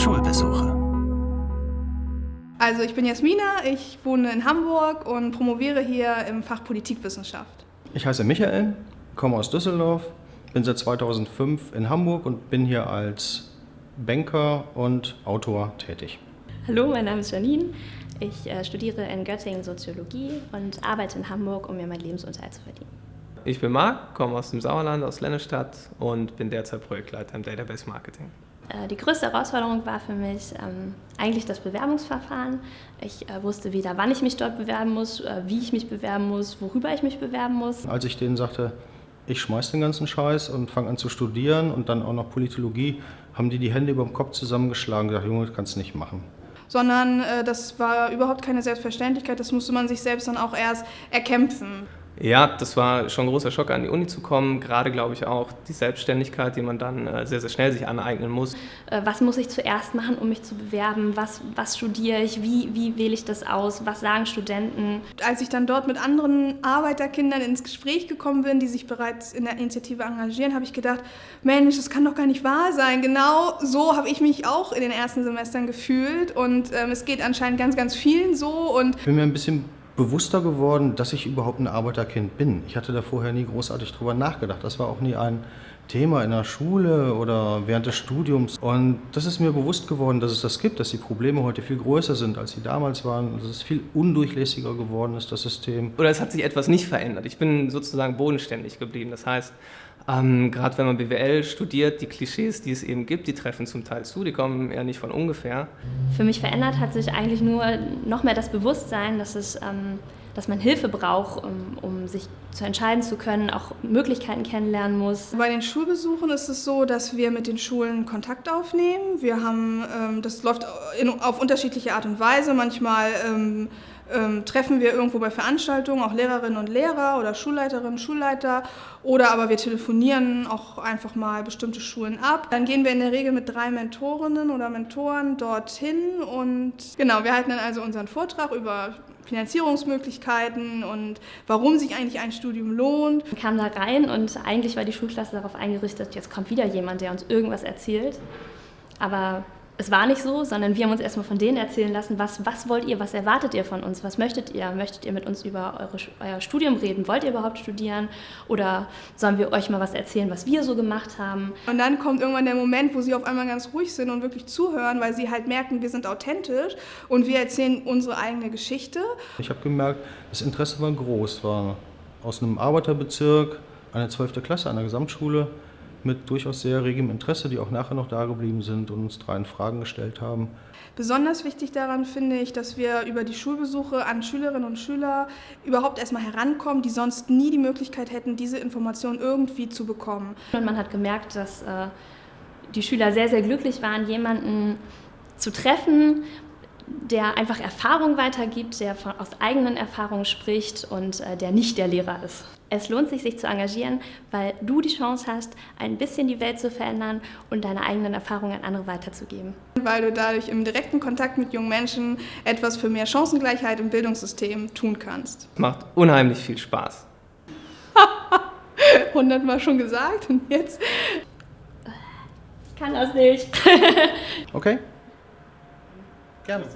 Schulbesuche. Also ich bin Jasmina, ich wohne in Hamburg und promoviere hier im Fach Politikwissenschaft. Ich heiße Michael, komme aus Düsseldorf, bin seit 2005 in Hamburg und bin hier als Banker und Autor tätig. Hallo, mein Name ist Janine. Ich äh, studiere in Göttingen Soziologie und arbeite in Hamburg, um mir meinen Lebensunterhalt zu verdienen. Ich bin Marc, komme aus dem Sauerland, aus Lennestadt und bin derzeit Projektleiter im Database Marketing. Äh, die größte Herausforderung war für mich ähm, eigentlich das Bewerbungsverfahren. Ich äh, wusste weder, wann ich mich dort bewerben muss, äh, wie ich mich bewerben muss, worüber ich mich bewerben muss. Als ich denen sagte, ich schmeiß den ganzen Scheiß und fange an zu studieren und dann auch noch Politologie, haben die die Hände über dem Kopf zusammengeschlagen und gesagt, Junge, das kannst du nicht machen sondern äh, das war überhaupt keine Selbstverständlichkeit, das musste man sich selbst dann auch erst erkämpfen. Ja, das war schon ein großer Schock, an die Uni zu kommen. Gerade, glaube ich, auch die Selbstständigkeit, die man dann äh, sehr, sehr schnell sich aneignen muss. Äh, was muss ich zuerst machen, um mich zu bewerben? Was, was studiere ich? Wie, wie wähle ich das aus? Was sagen Studenten? Als ich dann dort mit anderen Arbeiterkindern ins Gespräch gekommen bin, die sich bereits in der Initiative engagieren, habe ich gedacht, Mensch, das kann doch gar nicht wahr sein. Genau so habe ich mich auch in den ersten Semestern gefühlt und ähm, es geht anscheinend ganz, ganz vielen so. Und ich bin mir ein bisschen bewusster geworden, dass ich überhaupt ein Arbeiterkind bin. Ich hatte da vorher nie großartig drüber nachgedacht. Das war auch nie ein Thema in der Schule oder während des Studiums. Und das ist mir bewusst geworden, dass es das gibt, dass die Probleme heute viel größer sind, als sie damals waren, dass es viel undurchlässiger geworden ist, das System. Oder es hat sich etwas nicht verändert. Ich bin sozusagen bodenständig geblieben. Das heißt, ähm, Gerade wenn man BWL studiert, die Klischees, die es eben gibt, die treffen zum Teil zu, die kommen ja nicht von ungefähr. Für mich verändert hat sich eigentlich nur noch mehr das Bewusstsein, dass, es, ähm, dass man Hilfe braucht, um, um, sich zu entscheiden zu können, auch Möglichkeiten kennenlernen muss. Bei den Schulbesuchen ist es so, dass wir mit den Schulen Kontakt aufnehmen. Wir haben, ähm, das läuft in, auf unterschiedliche Art und Weise. Manchmal ähm, treffen wir irgendwo bei Veranstaltungen auch Lehrerinnen und Lehrer oder Schulleiterinnen, Schulleiter oder aber wir telefonieren auch einfach mal bestimmte Schulen ab. Dann gehen wir in der Regel mit drei Mentorinnen oder Mentoren dorthin und genau, wir halten dann also unseren Vortrag über Finanzierungsmöglichkeiten und warum sich eigentlich ein Studium lohnt. Wir kamen da rein und eigentlich war die Schulklasse darauf eingerichtet, jetzt kommt wieder jemand, der uns irgendwas erzählt. Aber es war nicht so, sondern wir haben uns erstmal von denen erzählen lassen, was, was wollt ihr, was erwartet ihr von uns, was möchtet ihr? Möchtet ihr mit uns über eure, euer Studium reden? Wollt ihr überhaupt studieren? Oder sollen wir euch mal was erzählen, was wir so gemacht haben? Und dann kommt irgendwann der Moment, wo sie auf einmal ganz ruhig sind und wirklich zuhören, weil sie halt merken, wir sind authentisch und wir erzählen unsere eigene Geschichte. Ich habe gemerkt, das Interesse war groß, war aus einem Arbeiterbezirk, eine 12. Klasse an der Gesamtschule, mit durchaus sehr regem Interesse, die auch nachher noch da geblieben sind und uns dreien Fragen gestellt haben. Besonders wichtig daran finde ich, dass wir über die Schulbesuche an Schülerinnen und Schüler überhaupt erstmal herankommen, die sonst nie die Möglichkeit hätten, diese Information irgendwie zu bekommen. Und man hat gemerkt, dass äh, die Schüler sehr, sehr glücklich waren, jemanden zu treffen, der einfach Erfahrung weitergibt, der von, aus eigenen Erfahrungen spricht und äh, der nicht der Lehrer ist. Es lohnt sich, sich zu engagieren, weil du die Chance hast, ein bisschen die Welt zu verändern und deine eigenen Erfahrungen an andere weiterzugeben. Weil du dadurch im direkten Kontakt mit jungen Menschen etwas für mehr Chancengleichheit im Bildungssystem tun kannst. Macht unheimlich viel Spaß. Hundertmal schon gesagt und jetzt... Ich kann das nicht. okay. Gerne.